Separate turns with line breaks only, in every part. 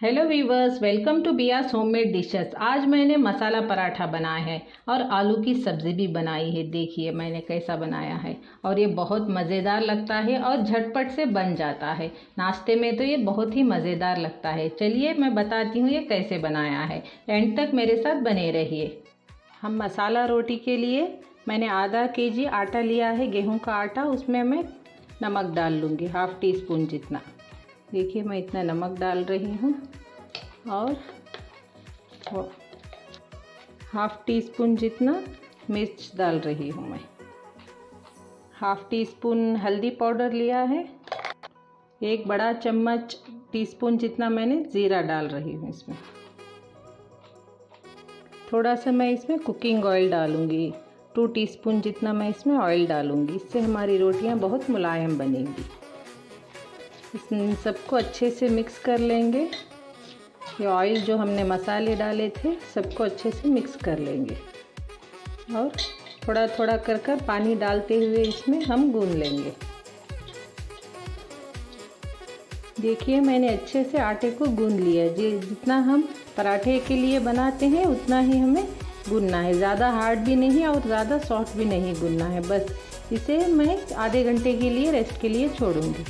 Hello viewers welcome to Biya's homemade dishes आज मैंने मसाला पराठा बनाया है और आलू की सब्ज़ी भी बनाई है। देखिए, मैंने कैसा बनाया है। और ये बहुत मज़ेदार लगता है और झटपट से बन जाता है। नाश्ते में तो ये बहुत ही मज़ेदार लगता है। चलिए, मैं बताती हूँ ये कैसे बनाया है। एंड तक मेरे साथ बने रहिए। हम मसाला रोटी के लिए मैंने आधा के जी आटा लिया है। गेहूँ का आटा, उसमें मैं नमक डाल लूँगी, हाफ़ टी स्पून जितना। देखिए मैं इतना नमक डाल रही हूँ और हाफ़ टी स्पून जितना मिर्च डाल रही हूँ मैं। हाफ़ टी स्पून हल्दी पाउडर लिया है। एक बड़ा चम्मच टीस्पून जितना मैंने ज़ीरा डाल रही हूँ इसमें। थोड़ा सा मैं इसमें कुकिंग ऑयल डालूँगी। टू टीस्पून जितना मैं इसमें ऑयल डालूँगी। इससे हमारी रोटियाँ बहुत मुलायम बनेंगी। सबको अच्छे से मिक्स कर लेंगे। ये ऑयल जो हमने मसाले डाले थे, सबको अच्छे से मिक्स कर लेंगे। और थोड़ा थोड़ा कर कर पानी डालते हुए इसमें हम गून लेंगे। देखिए, मैंने अच्छे से आटे को गूंद लिया जी, जितना हम पराठे के लिए बनाते हैं, उतना ही हमें गूनना है। ज़्यादा हार्ड भी नहीं और ज़्यादा सॉफ्ट भी नहीं गूंदना है। बस इसे मैं आधे घंटे के लिए रेस्ट के लिए छोड़ूँगी।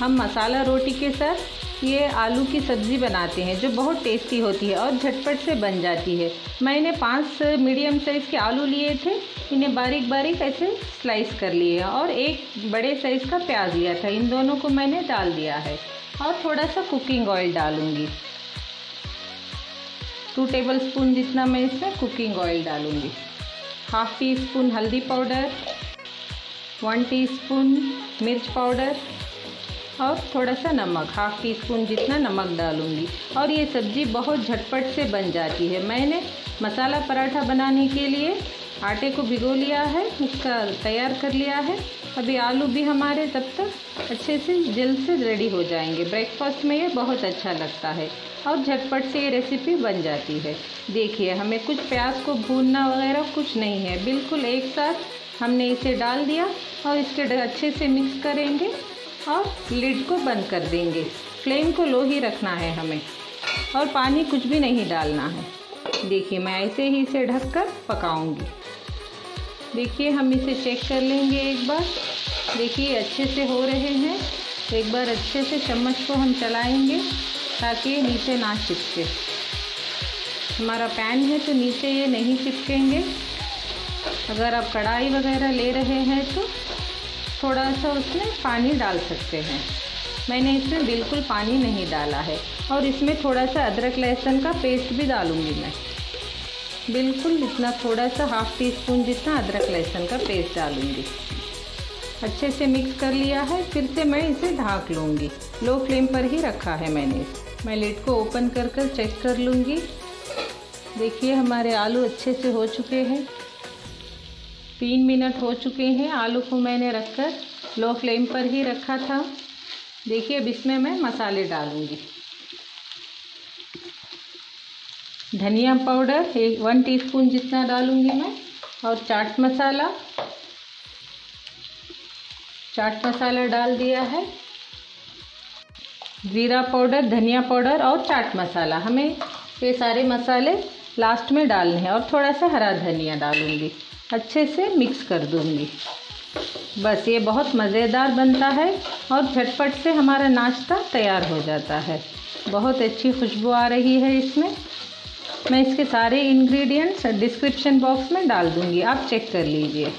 हम मसाला रोटी के साथ ये आलू की सब्ज़ी बनाते हैं, जो बहुत टेस्टी होती है और झटपट से बन जाती है। मैंने पाँच मीडियम साइज़ के आलू लिए थे, इन्हें बारीक बारीक ऐसे स्लाइस कर लिए और एक बड़े साइज़ का प्याज लिया था। इन दोनों को मैंने डाल दिया है और थोड़ा सा कुकिंग ऑयल डालूँगी। टू टेबल स्पून जितना मैं इसमें कुकिंग ऑयल डालूँगी। हाफ़ टी स्पून हल्दी पाउडर वन टीस्पून मिर्च पाउडर और थोड़ा सा नमक हाफ़ टी स्पून जितना नमक डालूँगी। और ये सब्ज़ी बहुत झटपट से बन जाती है। मैंने मसाला पराठा बनाने के लिए आटे को भिगो लिया है, उसका तैयार कर लिया है। अभी आलू भी हमारे तब तक अच्छे से जल्द से रेडी हो जाएँगे। ब्रेकफास्ट में ये बहुत अच्छा लगता है और झटपट से ये रेसिपी बन जाती है। देखिए, हमें कुछ प्याज को भूनना वगैरह कुछ नहीं है। बिल्कुल एक साथ हमने इसे डाल दिया और इसके अच्छे से मिक्स करेंगे। और लिड को बंद कर देंगे। फ्लेम को लो ही रखना है हमें। और पानी कुछ भी नहीं डालना है। देखिए, मैं ऐसे ही इसे ढककर पकाऊँगी। देखिए, हम इसे चेक कर लेंगे एक बार। देखिए अच्छे से हो रहे हैं। एक बार अच्छे से चम्मच को हम चलाएँगे ताकि नीचे ना चिपके। हमारा पैन है तो नीचे ये नहीं चिपकेंगे। अगर आप कढ़ाई वगैरह ले रहे हैं तो थोड़ा सा उसमें पानी डाल सकते हैं। मैंने इसमें बिल्कुल पानी नहीं डाला है और इसमें थोड़ा सा अदरक लहसुन का पेस्ट भी डालूँगी मैं। बिल्कुल इतना थोड़ा सा हाफ़ टी स्पून जितना अदरक लहसुन का पेस्ट डालूँगी। अच्छे से मिक्स कर लिया है, फिर से मैं इसे ढाँक लूँगी। लो फ्लेम पर ही रखा है मैंने मैं लिड को ओपन कर कर चेक कर लूँगी। देखिए हमारे आलू अच्छे से हो चुके हैं। तीन मिनट हो चुके हैं। आलू को मैंने रखकर लो फ्लेम पर ही रखा था। देखिए, अब इसमें मैं मसाले डालूँगी। धनिया पाउडर एक, वन टीस्पून जितना डालूँगी मैं, और चाट मसाला। चाट मसाला डाल दिया है। ज़ीरा पाउडर, धनिया पाउडर और चाट मसाला। हमें ये सारे मसाले लास्ट में डालने हैं। और थोड़ा सा हरा धनिया डालूँगी। अच्छे से मिक्स कर दूँगी। बस ये बहुत मज़ेदार बनता है और झटपट से हमारा नाश्ता तैयार हो जाता है। बहुत अच्छी खुशबू आ रही है इसमें। मैं इसके सारे इंग्रेडिएंट्स डिस्क्रिप्शन बॉक्स में डाल दूँगी। आप चेक कर लीजिए।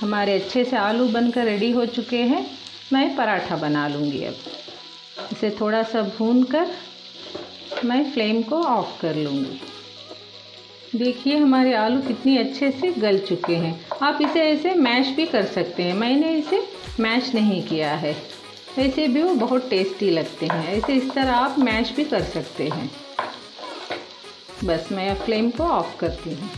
हमारे अच्छे से आलू बनकर रेडी हो चुके हैं। मैं पराठा बना लूँगी अब। इसे थोड़ा सा भून कर मैं फ्लेम को ऑफ़ कर लूँगी। देखिए, हमारे आलू कितनी अच्छे से गल चुके हैं। आप इसे ऐसे मैश भी कर सकते हैं। मैंने इसे मैश नहीं किया है। ऐसे भी वो बहुत टेस्टी लगते हैं। ऐसे इस तरह आप मैश भी कर सकते हैं। बस मैं फ्लेम को ऑफ़ करती हूँ।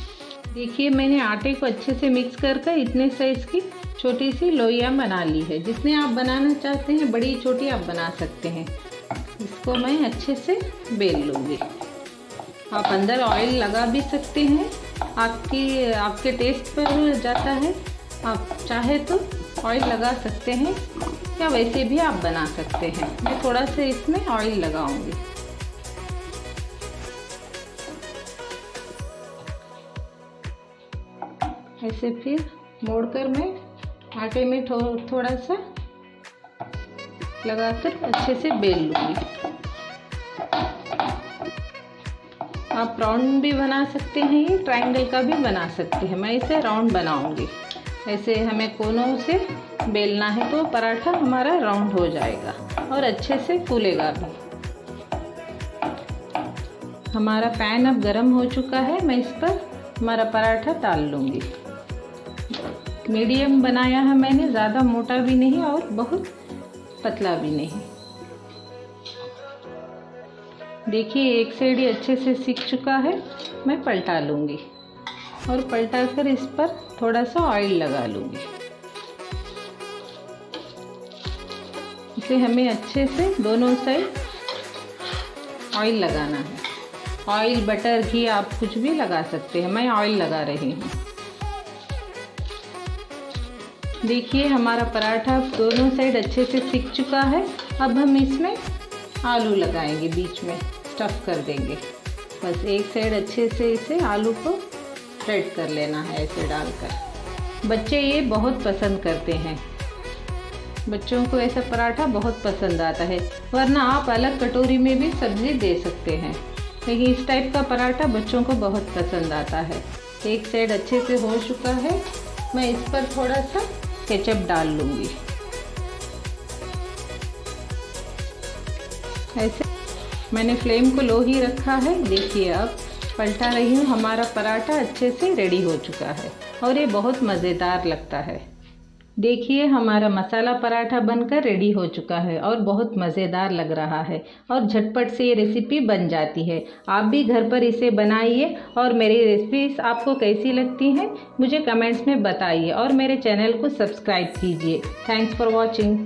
देखिए, मैंने आटे को अच्छे से मिक्स कर कर इतने साइज़ की छोटी सी लोइयाँ बना ली है। जितने आप बनाना चाहते हैं, बड़ी छोटी आप बना सकते हैं। इसको मैं अच्छे से बेल लूँगी। आप अंदर ऑयल लगा भी सकते हैं। आपकी आपके टेस्ट पर जाता है। आप चाहे तो ऑयल लगा सकते हैं या वैसे भी आप बना सकते हैं। मैं थोड़ा सा इसमें ऑयल लगाऊँगी। ऐसे फिर मोड़कर मैं आटे में थो, थोड़ा सा लगाकर अच्छे से बेल लूँगी। आप राउंड भी बना सकते हैं ये ट्रायंगल का भी बना सकते हैं। मैं इसे राउंड बनाऊँगी। ऐसे हमें कोनों से बेलना है तो पराठा हमारा राउंड हो जाएगा और अच्छे से फूलेगा भी। हमारा पैन अब गर्म हो चुका है। मैं इस पर हमारा पराठा डाल लूँगी। मीडियम बनाया है मैंने, ज़्यादा मोटा भी नहीं और बहुत पतला भी नहीं। देखिए, एक साइड ही अच्छे से सीख चुका है, मैं पलटा लूँगी। और पलटा कर इस पर थोड़ा सा ऑयल लगा लूँगी। इसे हमें अच्छे से दोनों साइड ऑयल लगाना है। ऑयल बटर घी आप कुछ भी लगा सकते हैं। मैं ऑयल लगा रही हूँ। देखिए, हमारा पराठा दोनों साइड अच्छे से सिक चुका है। अब हम इसमें आलू लगाएँगे बीच में। स्टफ़ कर देंगे। बस एक साइड अच्छे से इसे आलू को स्प्रेड कर लेना है ऐसे डालकर। बच्चे ये बहुत पसंद करते हैं। बच्चों को ऐसा पराठा बहुत पसंद आता है, वरना आप अलग कटोरी में भी सब्ज़ी दे सकते हैं। लेकिन इस टाइप का पराठा बच्चों को बहुत पसंद आता है। एक साइड अच्छे से हो चुका है, मैं इस पर थोड़ा सा केचप डाल लूँगी। ऐसे मैंने फ्लेम को लो ही रखा है। देखिए अब, पलटा रही हूँ। हमारा पराठा अच्छे से रेडी हो चुका है और ये बहुत मज़ेदार लगता है। देखिए, हमारा मसाला पराठा बनकर रेडी हो चुका है और बहुत मज़ेदार लग रहा है और झटपट से ये रेसिपी बन जाती है। आप भी घर पर इसे बनाइए और मेरी रेसिपीज़ आपको कैसी लगती हैं, मुझे कमेंट्स में बताइए और मेरे चैनल को सब्सक्राइब कीजिए। Thanks for watching